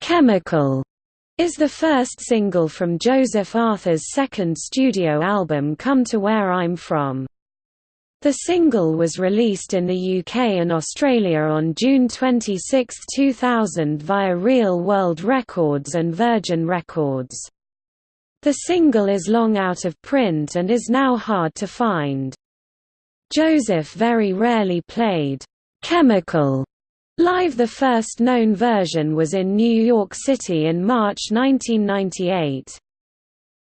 Chemical is the first single from Joseph Arthur's second studio album Come to Where I'm From. The single was released in the UK and Australia on June 26, 2000 via Real World Records and Virgin Records. The single is long out of print and is now hard to find. Joseph very rarely played «chemical» Live The first known version was in New York City in March 1998.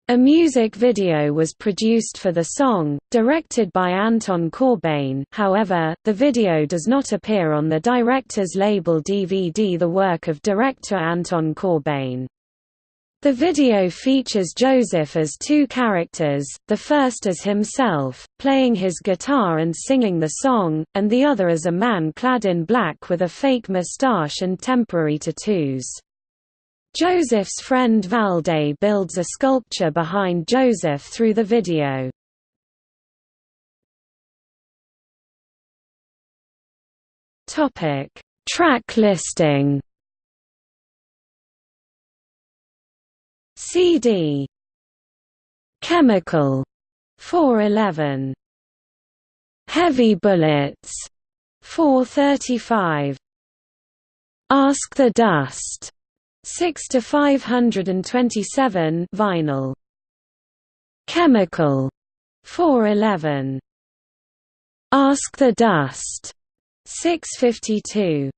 A music video was produced for the song, directed by Anton Corbijn however, the video does not appear on the director's label DVD the work of director Anton Corbijn. The video features Joseph as two characters, the first as himself, playing his guitar and singing the song, and the other as a man clad in black with a fake mustache and temporary tattoos. Joseph's friend Valde builds a sculpture behind Joseph through the video. Track listing CD Chemical. 411 Heavy Bullets. 435 Ask the Dust. 6 to 527 vinyl. Chemical. 411 Ask the Dust. 652